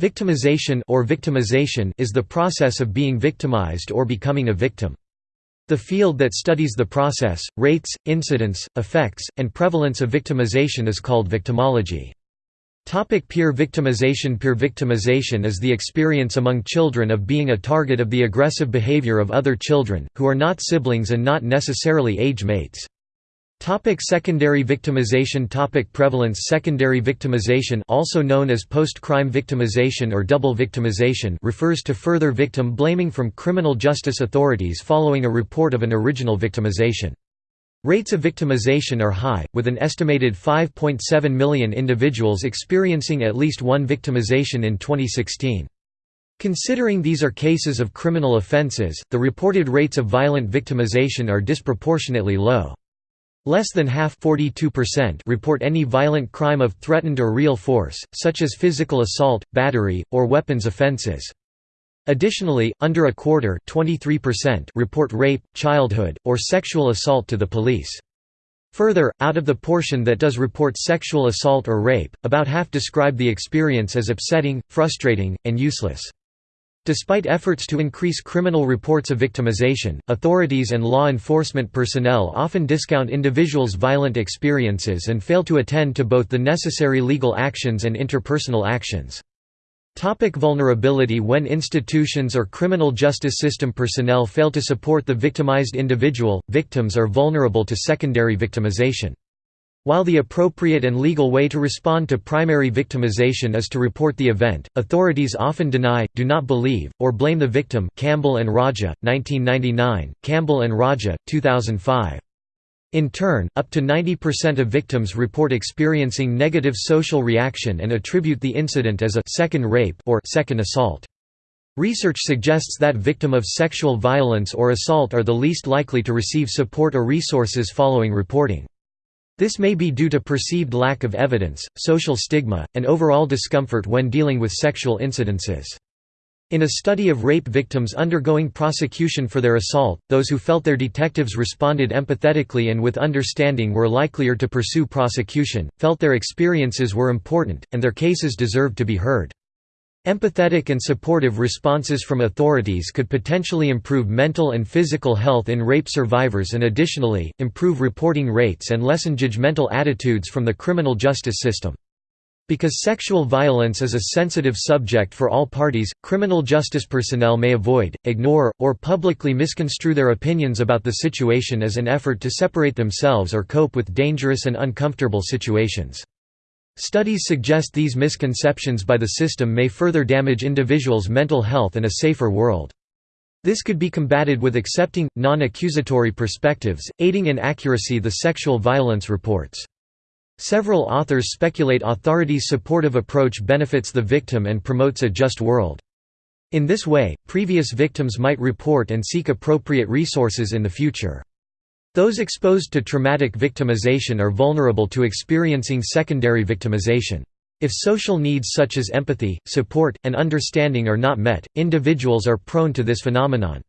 Victimization or victimization is the process of being victimized or becoming a victim. The field that studies the process, rates, incidence, effects, and prevalence of victimization is called victimology. Topic peer victimization Peer victimization is the experience among children of being a target of the aggressive behavior of other children, who are not siblings and not necessarily age mates. Topic secondary victimization Topic Prevalence Secondary victimization also known as post-crime victimization or double victimization refers to further victim blaming from criminal justice authorities following a report of an original victimization. Rates of victimization are high, with an estimated 5.7 million individuals experiencing at least one victimization in 2016. Considering these are cases of criminal offenses, the reported rates of violent victimization are disproportionately low. Less than half report any violent crime of threatened or real force, such as physical assault, battery, or weapons offenses. Additionally, under a quarter report rape, childhood, or sexual assault to the police. Further, out of the portion that does report sexual assault or rape, about half describe the experience as upsetting, frustrating, and useless. Despite efforts to increase criminal reports of victimization, authorities and law enforcement personnel often discount individuals' violent experiences and fail to attend to both the necessary legal actions and interpersonal actions. Topic vulnerability When institutions or criminal justice system personnel fail to support the victimized individual, victims are vulnerable to secondary victimization. While the appropriate and legal way to respond to primary victimization is to report the event, authorities often deny, do not believe, or blame the victim Campbell and Raja, 1999, Campbell and Raja, 2005. In turn, up to 90% of victims report experiencing negative social reaction and attribute the incident as a second rape or second assault. Research suggests that victim of sexual violence or assault are the least likely to receive support or resources following reporting. This may be due to perceived lack of evidence, social stigma, and overall discomfort when dealing with sexual incidences. In a study of rape victims undergoing prosecution for their assault, those who felt their detectives responded empathetically and with understanding were likelier to pursue prosecution, felt their experiences were important, and their cases deserved to be heard. Empathetic and supportive responses from authorities could potentially improve mental and physical health in rape survivors and additionally, improve reporting rates and lessen judgmental attitudes from the criminal justice system. Because sexual violence is a sensitive subject for all parties, criminal justice personnel may avoid, ignore, or publicly misconstrue their opinions about the situation as an effort to separate themselves or cope with dangerous and uncomfortable situations. Studies suggest these misconceptions by the system may further damage individuals' mental health and a safer world. This could be combated with accepting, non-accusatory perspectives, aiding in accuracy the sexual violence reports. Several authors speculate authorities' supportive approach benefits the victim and promotes a just world. In this way, previous victims might report and seek appropriate resources in the future. Those exposed to traumatic victimization are vulnerable to experiencing secondary victimization. If social needs such as empathy, support, and understanding are not met, individuals are prone to this phenomenon.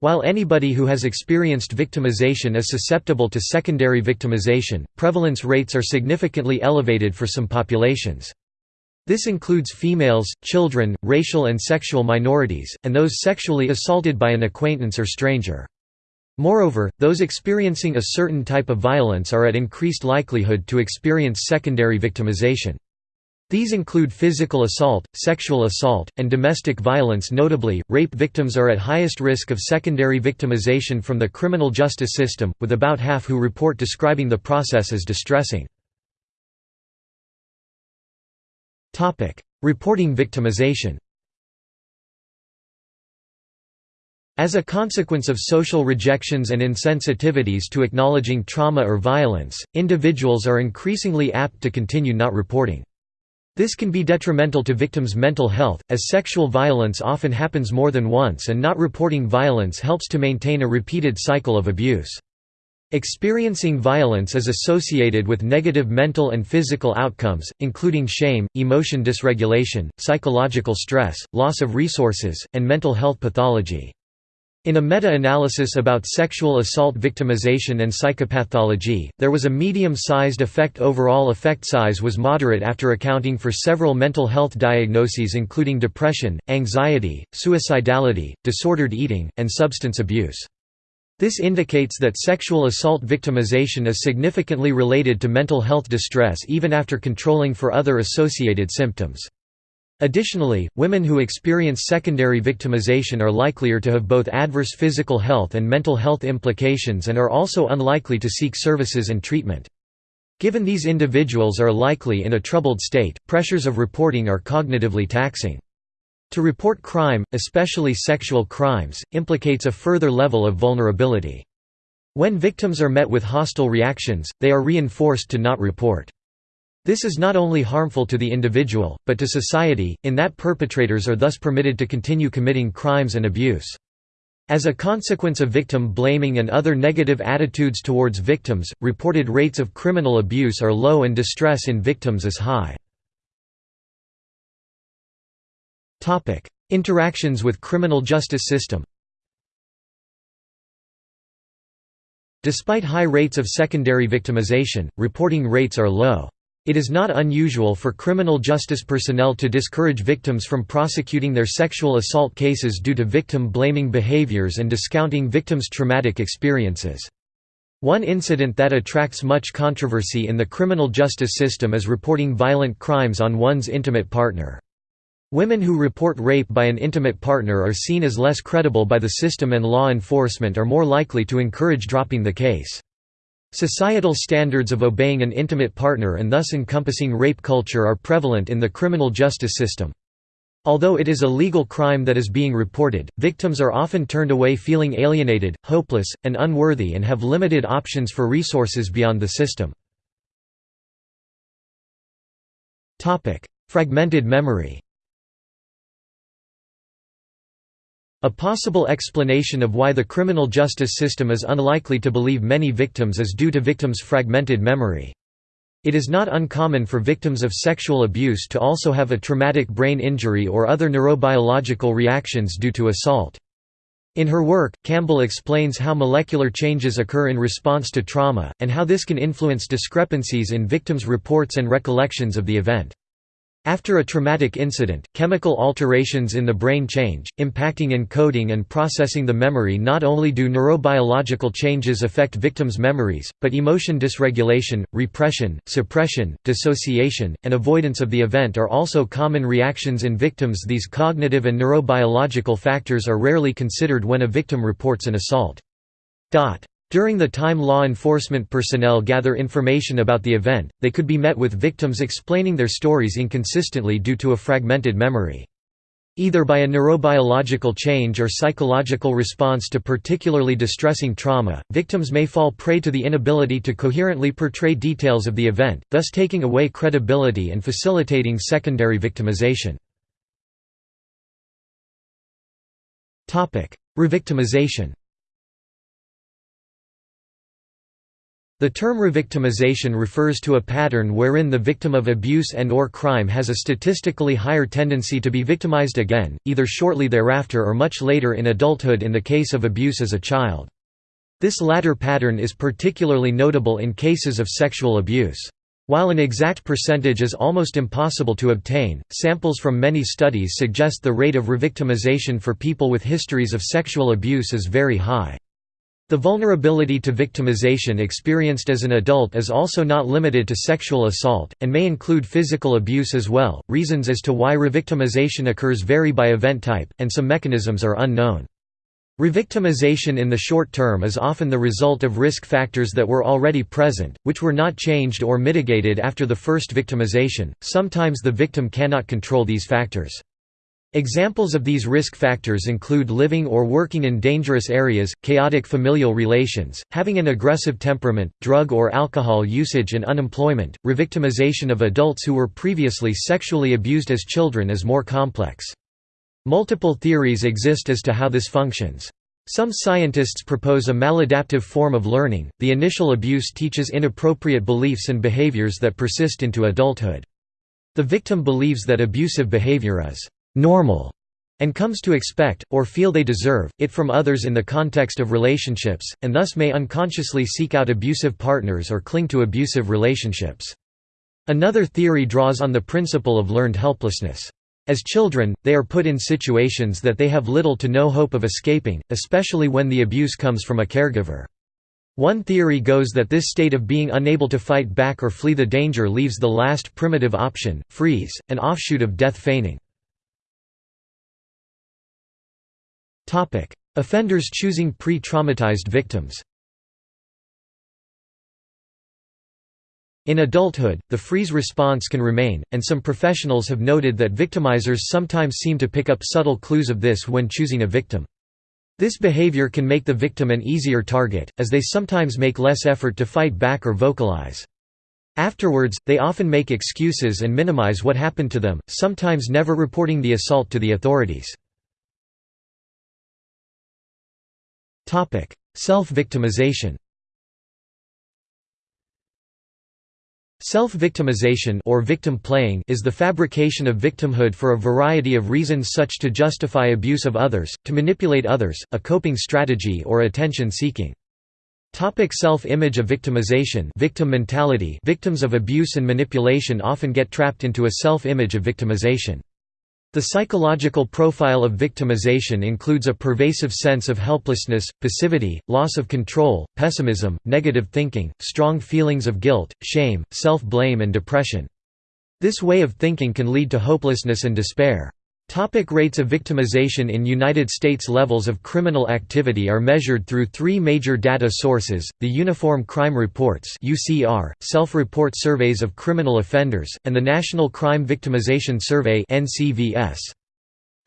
While anybody who has experienced victimization is susceptible to secondary victimization, prevalence rates are significantly elevated for some populations. This includes females, children, racial and sexual minorities, and those sexually assaulted by an acquaintance or stranger. Moreover, those experiencing a certain type of violence are at increased likelihood to experience secondary victimization. These include physical assault, sexual assault, and domestic violence notably, rape victims are at highest risk of secondary victimization from the criminal justice system, with about half who report describing the process as distressing. Reporting victimization As a consequence of social rejections and insensitivities to acknowledging trauma or violence, individuals are increasingly apt to continue not reporting. This can be detrimental to victims' mental health, as sexual violence often happens more than once and not reporting violence helps to maintain a repeated cycle of abuse. Experiencing violence is associated with negative mental and physical outcomes, including shame, emotion dysregulation, psychological stress, loss of resources, and mental health pathology. In a meta-analysis about sexual assault victimization and psychopathology, there was a medium-sized effect overall effect size was moderate after accounting for several mental health diagnoses including depression, anxiety, suicidality, disordered eating, and substance abuse. This indicates that sexual assault victimization is significantly related to mental health distress even after controlling for other associated symptoms. Additionally, women who experience secondary victimization are likelier to have both adverse physical health and mental health implications and are also unlikely to seek services and treatment. Given these individuals are likely in a troubled state, pressures of reporting are cognitively taxing. To report crime, especially sexual crimes, implicates a further level of vulnerability. When victims are met with hostile reactions, they are reinforced to not report. This is not only harmful to the individual, but to society, in that perpetrators are thus permitted to continue committing crimes and abuse. As a consequence of victim blaming and other negative attitudes towards victims, reported rates of criminal abuse are low and distress in victims is high. Interactions with criminal justice system Despite high rates of secondary victimization, reporting rates are low. It is not unusual for criminal justice personnel to discourage victims from prosecuting their sexual assault cases due to victim-blaming behaviors and discounting victims' traumatic experiences. One incident that attracts much controversy in the criminal justice system is reporting violent crimes on one's intimate partner. Women who report rape by an intimate partner are seen as less credible by the system and law enforcement are more likely to encourage dropping the case. Societal standards of obeying an intimate partner and thus encompassing rape culture are prevalent in the criminal justice system. Although it is a legal crime that is being reported, victims are often turned away feeling alienated, hopeless, and unworthy and have limited options for resources beyond the system. Fragmented memory A possible explanation of why the criminal justice system is unlikely to believe many victims is due to victims' fragmented memory. It is not uncommon for victims of sexual abuse to also have a traumatic brain injury or other neurobiological reactions due to assault. In her work, Campbell explains how molecular changes occur in response to trauma, and how this can influence discrepancies in victims' reports and recollections of the event. After a traumatic incident, chemical alterations in the brain change, impacting encoding and processing the memory. Not only do neurobiological changes affect victims' memories, but emotion dysregulation, repression, suppression, dissociation, and avoidance of the event are also common reactions in victims. These cognitive and neurobiological factors are rarely considered when a victim reports an assault. During the time law enforcement personnel gather information about the event, they could be met with victims explaining their stories inconsistently due to a fragmented memory. Either by a neurobiological change or psychological response to particularly distressing trauma, victims may fall prey to the inability to coherently portray details of the event, thus taking away credibility and facilitating secondary victimization. Revictimization The term revictimization refers to a pattern wherein the victim of abuse and or crime has a statistically higher tendency to be victimized again, either shortly thereafter or much later in adulthood in the case of abuse as a child. This latter pattern is particularly notable in cases of sexual abuse. While an exact percentage is almost impossible to obtain, samples from many studies suggest the rate of revictimization for people with histories of sexual abuse is very high. The vulnerability to victimization experienced as an adult is also not limited to sexual assault, and may include physical abuse as well. Reasons as to why revictimization occurs vary by event type, and some mechanisms are unknown. Revictimization in the short term is often the result of risk factors that were already present, which were not changed or mitigated after the first victimization. Sometimes the victim cannot control these factors. Examples of these risk factors include living or working in dangerous areas, chaotic familial relations, having an aggressive temperament, drug or alcohol usage and unemployment. Revictimization of adults who were previously sexually abused as children is more complex. Multiple theories exist as to how this functions. Some scientists propose a maladaptive form of learning. The initial abuse teaches inappropriate beliefs and behaviors that persist into adulthood. The victim believes that abusive behavior is normal and comes to expect, or feel they deserve, it from others in the context of relationships, and thus may unconsciously seek out abusive partners or cling to abusive relationships. Another theory draws on the principle of learned helplessness. As children, they are put in situations that they have little to no hope of escaping, especially when the abuse comes from a caregiver. One theory goes that this state of being unable to fight back or flee the danger leaves the last primitive option, freeze, an offshoot of death feigning. Offenders choosing pre-traumatized victims In adulthood, the freeze response can remain, and some professionals have noted that victimizers sometimes seem to pick up subtle clues of this when choosing a victim. This behavior can make the victim an easier target, as they sometimes make less effort to fight back or vocalize. Afterwards, they often make excuses and minimize what happened to them, sometimes never reporting the assault to the authorities. Self-victimization Self-victimization or victim playing is the fabrication of victimhood for a variety of reasons such to justify abuse of others, to manipulate others, a coping strategy or attention seeking. Topic self-image of victimization victim mentality Victims of abuse and manipulation often get trapped into a self-image of victimization. The psychological profile of victimization includes a pervasive sense of helplessness, passivity, loss of control, pessimism, negative thinking, strong feelings of guilt, shame, self-blame and depression. This way of thinking can lead to hopelessness and despair. Topic rates of victimization In United States levels of criminal activity are measured through three major data sources, the Uniform Crime Reports self-report surveys of criminal offenders, and the National Crime Victimization Survey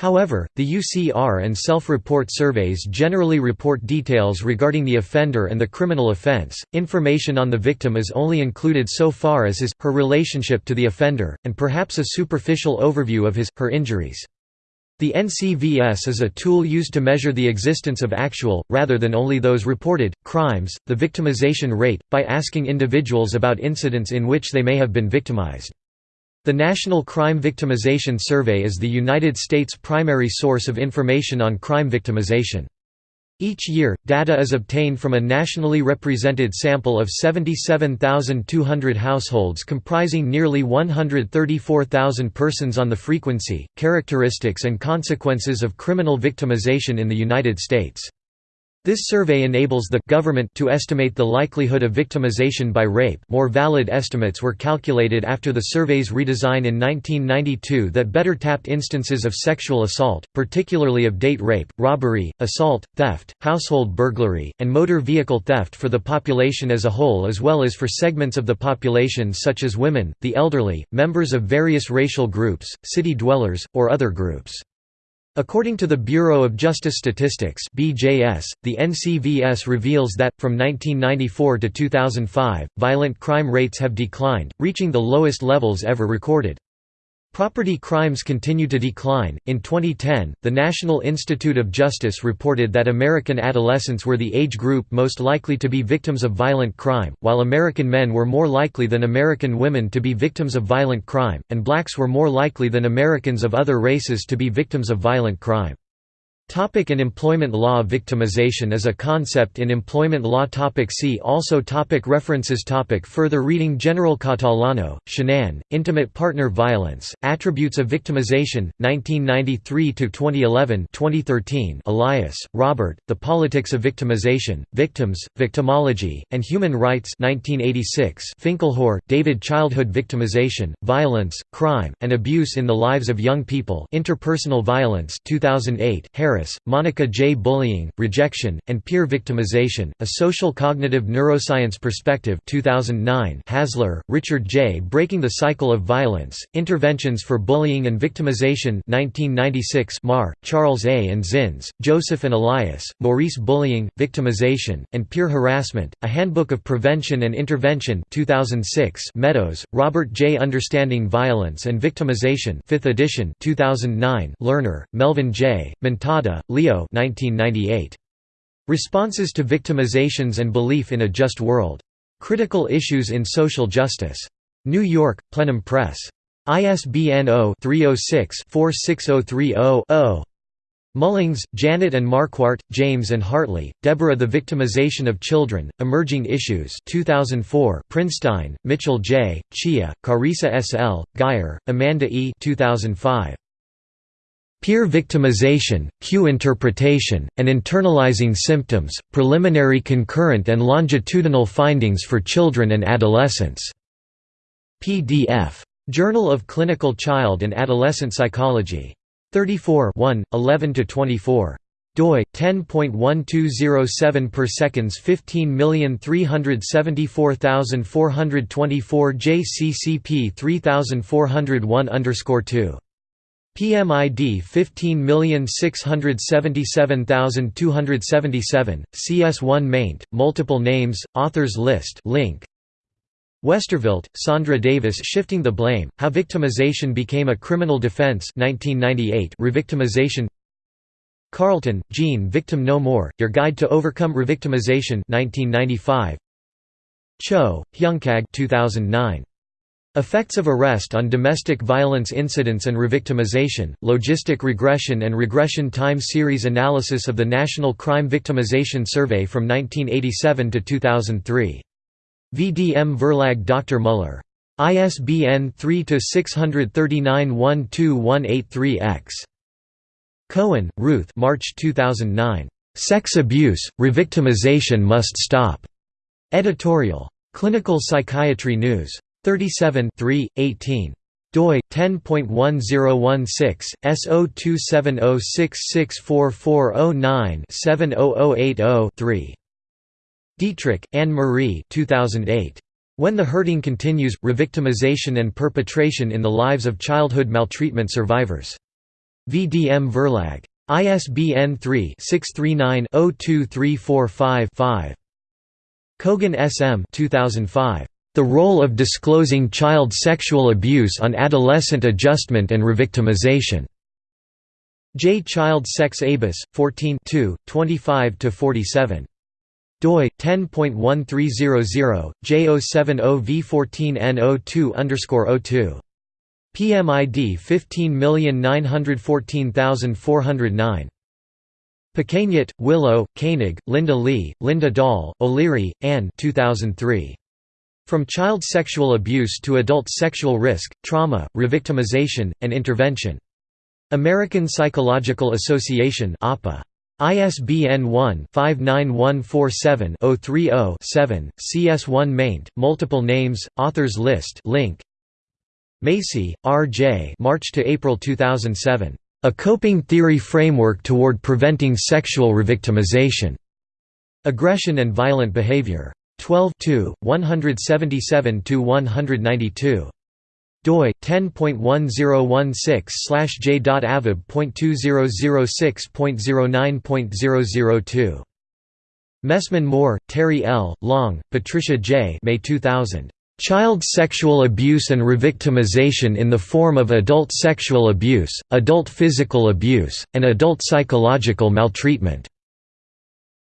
However, the UCR and self-report surveys generally report details regarding the offender and the criminal offense. Information on the victim is only included so far as his her relationship to the offender, and perhaps a superficial overview of his her injuries. The NCVS is a tool used to measure the existence of actual, rather than only those reported, crimes, the victimization rate, by asking individuals about incidents in which they may have been victimized. The National Crime Victimization Survey is the United States' primary source of information on crime victimization. Each year, data is obtained from a nationally represented sample of 77,200 households comprising nearly 134,000 persons on the frequency, characteristics and consequences of criminal victimization in the United States. This survey enables the government to estimate the likelihood of victimization by rape. More valid estimates were calculated after the survey's redesign in 1992 that better tapped instances of sexual assault, particularly of date rape, robbery, assault, theft, household burglary, and motor vehicle theft for the population as a whole as well as for segments of the population such as women, the elderly, members of various racial groups, city dwellers, or other groups. According to the Bureau of Justice Statistics (BJS), the NCVS reveals that from 1994 to 2005, violent crime rates have declined, reaching the lowest levels ever recorded. Property crimes continue to decline. In 2010, the National Institute of Justice reported that American adolescents were the age group most likely to be victims of violent crime, while American men were more likely than American women to be victims of violent crime, and blacks were more likely than Americans of other races to be victims of violent crime. Topic in employment law Victimization is a concept in employment law topic See also topic References topic Further reading General Catalano, Shannan, Intimate Partner Violence, Attributes of Victimization, 1993–2011 2013 Elias, Robert, The Politics of Victimization, Victims, Victimology, and Human Rights 1986 Finkelhor, David Childhood Victimization, Violence, Crime, and Abuse in the Lives of Young People Interpersonal Violence 2008 Harris Harris, Monica J. Bullying, Rejection, and Peer Victimization, A Social Cognitive Neuroscience Perspective 2009 Hazler, Richard J. Breaking the Cycle of Violence, Interventions for Bullying and Victimization 1996 Maher, Charles A. and Zins, Joseph and Elias, Maurice Bullying, Victimization, and Peer Harassment, A Handbook of Prevention and Intervention 2006 Meadows, Robert J. Understanding Violence and Victimization 5th edition 2009 Lerner, Melvin J., Montada Leo 1998. Responses to Victimizations and Belief in a Just World. Critical Issues in Social Justice. New York, Plenum Press. ISBN 0-306-46030-0. Mullings, Janet and Marquardt, James and Hartley, Deborah The Victimization of Children, Emerging Issues 2004, Prinstein, Mitchell J., Cheah, Charissa S. L., Guyer, Amanda E. 2005. Peer Victimization, Cue Interpretation, and Internalizing Symptoms, Preliminary Concurrent and Longitudinal Findings for Children and Adolescents. PDF. Journal of Clinical Child and Adolescent Psychology. 34 11–24 doi 10.1207 per seconds 15374424 JCCP 3401 underscore 2 PMID 15677277 CS1 maint multiple names authors list link. Westervelt, Sandra Davis Shifting the Blame, How Victimization Became a Criminal Defense 1998 Revictimization. Carlton, Jean Victim No More, Your Guide to Overcome Revictimization 1995 Cho, Hyunkag 2009. Effects of Arrest on Domestic Violence Incidents and Revictimization, Logistic Regression and Regression Time Series Analysis of the National Crime Victimization Survey from 1987 to 2003 VDM Verlag Dr. Muller. ISBN 3-639-12183-X. Cohen, Ruth March 2009. "'Sex Abuse, Revictimization Must Stop' Editorial. Clinical Psychiatry News. 37 18 doi 10.1016 S0270664409 70080 Dietrich, Anne-Marie 2008. When the Hurting Continues – Revictimization and Perpetration in the Lives of Childhood Maltreatment Survivors. VDM Verlag. ISBN 3-639-02345-5. Kogan S. M. 2005. The Role of Disclosing Child Sexual Abuse on Adolescent Adjustment and Revictimization. J. Child Sex Abus, 14 25–47 doi 10.1300 J070V14N02 PMID 15914409 Pequegnat, Willo, Koenig, Linda Lee, Linda Dahl, O'Leary, Anne 2003. From Child Sexual Abuse to Adult Sexual Risk, Trauma, Revictimization, and Intervention. American Psychological Association. ISBN 1-59147-030-7, CS1 maint, multiple names, authors list link. Macy, R. J. March to April 2007. A Coping Theory Framework Toward Preventing Sexual Revictimization. Aggression and Violent Behavior. 12 177–192 doi 10.1016/j.avib.2006.09.002 Messman Moore, Terri L., Long, Patricia J. May 2000. Child Sexual Abuse and Revictimization in the Form of Adult Sexual Abuse, Adult Physical Abuse, and Adult Psychological Maltreatment.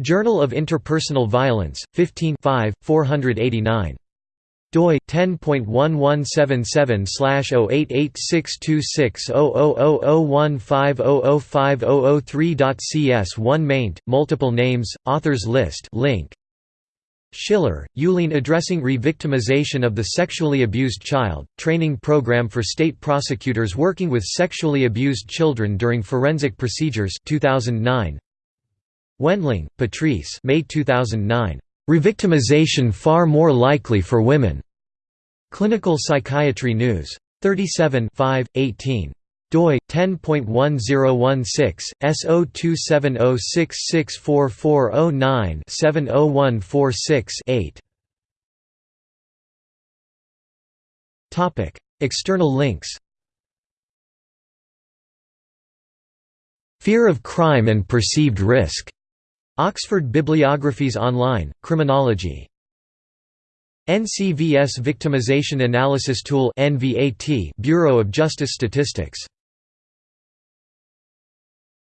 Journal of Interpersonal Violence, 15 489 doi 10.1177/088626000150050003.cs1 maint multiple names authors list link Schiller, Euleen addressing re-victimization of the sexually abused child, training program for state prosecutors working with sexually abused children during forensic procedures 2009. Wendling, Patrice May 2009. Revictimization far more likely for women. Clinical Psychiatry News. 37 5, 18 doi 10.1016 S0270664409 70146 8 Topic External links Fear of crime and perceived risk Oxford Bibliographies Online, Criminology. NCVS Victimization Analysis Tool Bureau of Justice Statistics